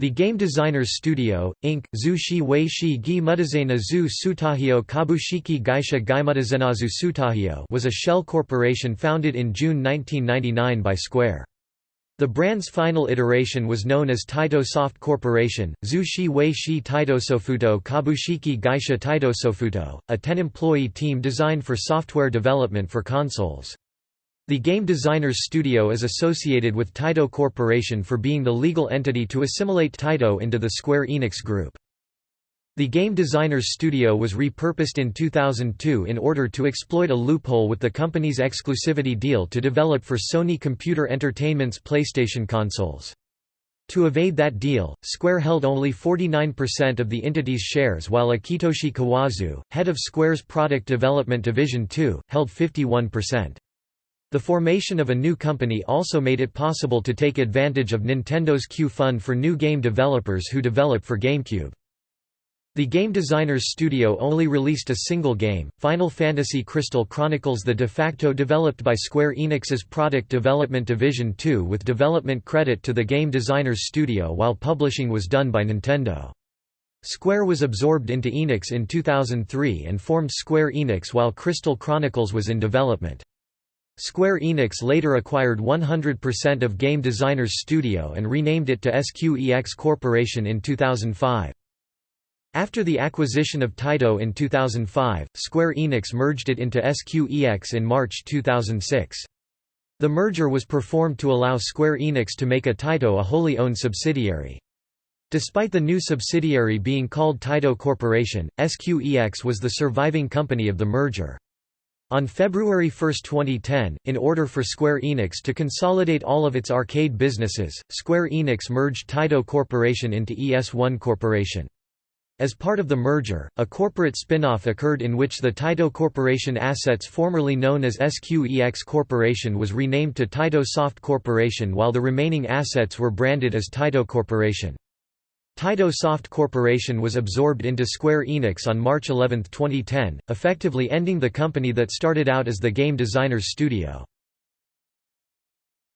The Game Designers Studio, Inc., Zu Shi Wei Gi Mutazena Zu Sutahio Kabushiki Gaisha Gaimutazenazu Sutahio was a shell corporation founded in June 1999 by Square. The brand's final iteration was known as Taito Soft Corporation, Zu Shi Wei Taito Sofuto Kabushiki Gaisha Taito Sofuto, a 10-employee team designed for software development for consoles. The Game Designers Studio is associated with Taito Corporation for being the legal entity to assimilate Taito into the Square Enix Group. The Game Designers Studio was repurposed in 2002 in order to exploit a loophole with the company's exclusivity deal to develop for Sony Computer Entertainment's PlayStation consoles. To evade that deal, Square held only 49% of the entity's shares while Akitoshi Kawazu, head of Square's product development division 2, held 51%. The formation of a new company also made it possible to take advantage of Nintendo's Q Fund for new game developers who develop for GameCube. The Game Designers Studio only released a single game, Final Fantasy Crystal Chronicles the de facto developed by Square Enix's Product Development Division 2 with development credit to the Game Designers Studio while publishing was done by Nintendo. Square was absorbed into Enix in 2003 and formed Square Enix while Crystal Chronicles was in development. Square Enix later acquired 100% of Game Designers Studio and renamed it to SQEX Corporation in 2005. After the acquisition of Taito in 2005, Square Enix merged it into SQEX in March 2006. The merger was performed to allow Square Enix to make a Taito a wholly owned subsidiary. Despite the new subsidiary being called Taito Corporation, SQEX was the surviving company of the merger. On February 1, 2010, in order for Square Enix to consolidate all of its arcade businesses, Square Enix merged Taito Corporation into ES1 Corporation. As part of the merger, a corporate spin-off occurred in which the Taito Corporation assets formerly known as SQEX Corporation was renamed to Taito Soft Corporation while the remaining assets were branded as Taito Corporation. Taito Soft Corporation was absorbed into Square Enix on March 11, 2010, effectively ending the company that started out as the Game Designers Studio.